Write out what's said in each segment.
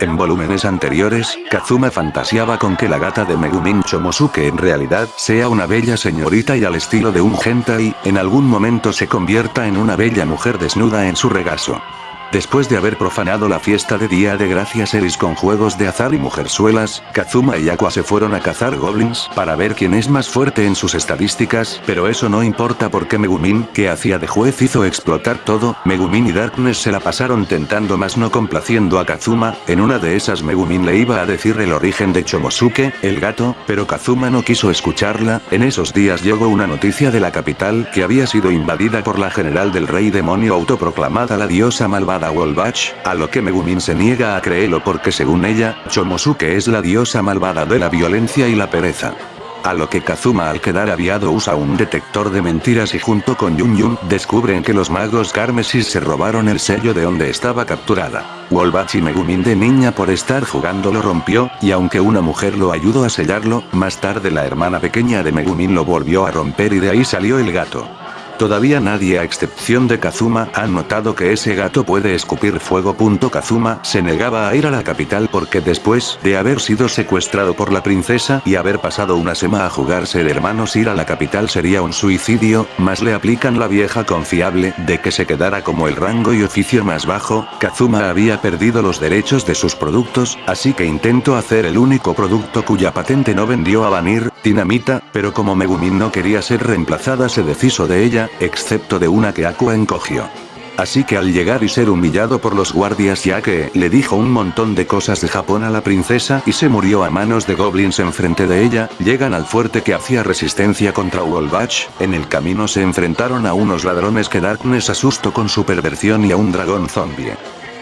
En volúmenes anteriores, Kazuma fantaseaba con que la gata de Megumin Chomosuke en realidad sea una bella señorita y al estilo de un hentai, en algún momento se convierta en una bella mujer desnuda en su regazo. Después de haber profanado la fiesta de Día de Gracias Eris con juegos de azar y mujerzuelas, Kazuma y Aqua se fueron a cazar goblins para ver quién es más fuerte en sus estadísticas, pero eso no importa porque Megumin, que hacía de juez hizo explotar todo, Megumin y Darkness se la pasaron tentando más no complaciendo a Kazuma, en una de esas Megumin le iba a decir el origen de Chomosuke, el gato, pero Kazuma no quiso escucharla, en esos días llegó una noticia de la capital que había sido invadida por la general del rey demonio autoproclamada la diosa malvada Wolbach, a lo que Megumin se niega a creerlo porque según ella, Chomosuke es la diosa malvada de la violencia y la pereza. A lo que Kazuma al quedar aviado usa un detector de mentiras y junto con Yun Yun descubren que los magos Carmesis se robaron el sello de donde estaba capturada. Wolbach y Megumin de niña por estar jugando lo rompió, y aunque una mujer lo ayudó a sellarlo, más tarde la hermana pequeña de Megumin lo volvió a romper y de ahí salió el gato. Todavía nadie a excepción de Kazuma ha notado que ese gato puede escupir fuego. Kazuma se negaba a ir a la capital porque después de haber sido secuestrado por la princesa y haber pasado una semana a jugarse de hermanos ir a la capital sería un suicidio, más le aplican la vieja confiable de que se quedara como el rango y oficio más bajo, Kazuma había perdido los derechos de sus productos, así que intentó hacer el único producto cuya patente no vendió a Vanir, dinamita, pero como Megumin no quería ser reemplazada se deshizo de ella, excepto de una que Aqua encogió. Así que al llegar y ser humillado por los guardias ya que le dijo un montón de cosas de Japón a la princesa y se murió a manos de goblins enfrente de ella, llegan al fuerte que hacía resistencia contra Wolbach, en el camino se enfrentaron a unos ladrones que Darkness asustó con su perversión y a un dragón zombie.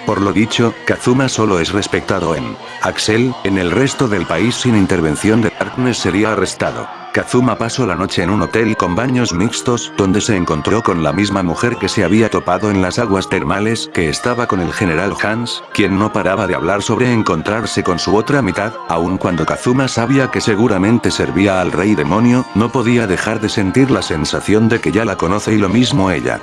Por lo dicho, Kazuma solo es respetado en Axel, en el resto del país sin intervención de Darkness sería arrestado. Kazuma pasó la noche en un hotel con baños mixtos, donde se encontró con la misma mujer que se había topado en las aguas termales, que estaba con el general Hans, quien no paraba de hablar sobre encontrarse con su otra mitad, aun cuando Kazuma sabía que seguramente servía al rey demonio, no podía dejar de sentir la sensación de que ya la conoce y lo mismo ella.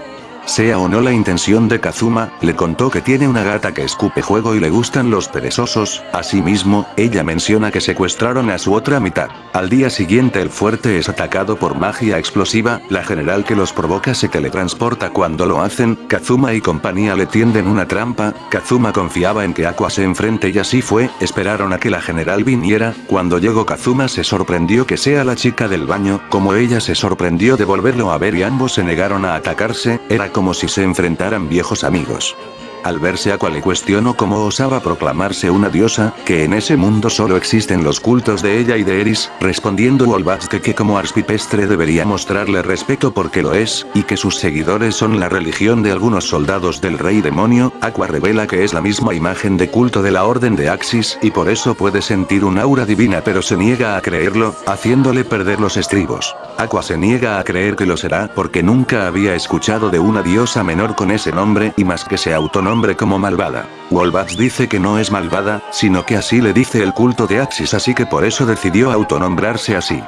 Sea o no la intención de Kazuma, le contó que tiene una gata que escupe juego y le gustan los perezosos, asimismo, ella menciona que secuestraron a su otra mitad. Al día siguiente el fuerte es atacado por magia explosiva, la general que los provoca se teletransporta cuando lo hacen, Kazuma y compañía le tienden una trampa, Kazuma confiaba en que Aqua se enfrente y así fue, esperaron a que la general viniera, cuando llegó Kazuma se sorprendió que sea la chica del baño, como ella se sorprendió de volverlo a ver y ambos se negaron a atacarse, era como si se enfrentaran viejos amigos. Al verse Aqua le cuestionó cómo osaba proclamarse una diosa, que en ese mundo solo existen los cultos de ella y de Eris, respondiendo Wolbach que, que como arspipestre debería mostrarle respeto porque lo es, y que sus seguidores son la religión de algunos soldados del rey demonio, Aqua revela que es la misma imagen de culto de la orden de Axis, y por eso puede sentir un aura divina pero se niega a creerlo, haciéndole perder los estribos. Aqua se niega a creer que lo será porque nunca había escuchado de una diosa menor con ese nombre y más que se autonombre nombre como malvada. Wolbach dice que no es malvada, sino que así le dice el culto de Axis así que por eso decidió autonombrarse así.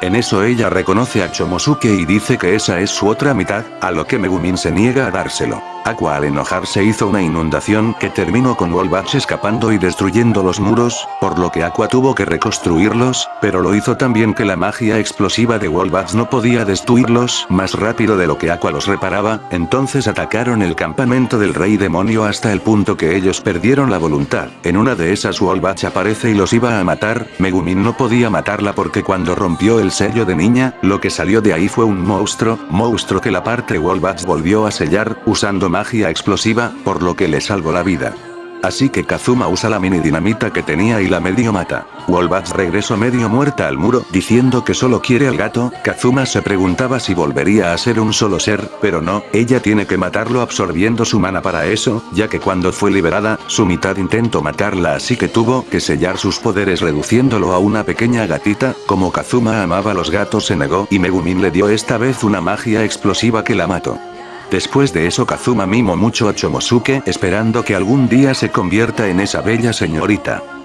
En eso ella reconoce a Chomosuke y dice que esa es su otra mitad, a lo que Megumin se niega a dárselo. Aqua al enojarse hizo una inundación que terminó con Wolbach escapando y destruyendo los muros, por lo que Aqua tuvo que reconstruirlos, pero lo hizo también que la magia explosiva de Wolbach no podía destruirlos más rápido de lo que Aqua los reparaba, entonces atacaron el campamento del rey demonio hasta el punto que ellos perdieron la voluntad. En una de esas Wolbach aparece y los iba a matar, Megumin no podía matarla porque cuando rompió el sello de niña, lo que salió de ahí fue un monstruo, monstruo que la parte Wolbach volvió a sellar, usando magia explosiva, por lo que le salvó la vida. Así que Kazuma usa la mini dinamita que tenía y la medio mata. Wolbach regresó medio muerta al muro, diciendo que solo quiere al gato, Kazuma se preguntaba si volvería a ser un solo ser, pero no, ella tiene que matarlo absorbiendo su mana para eso, ya que cuando fue liberada, su mitad intentó matarla así que tuvo que sellar sus poderes reduciéndolo a una pequeña gatita, como Kazuma amaba los gatos se negó y Megumin le dio esta vez una magia explosiva que la mató. Después de eso Kazuma mimó mucho a Chomosuke esperando que algún día se convierta en esa bella señorita.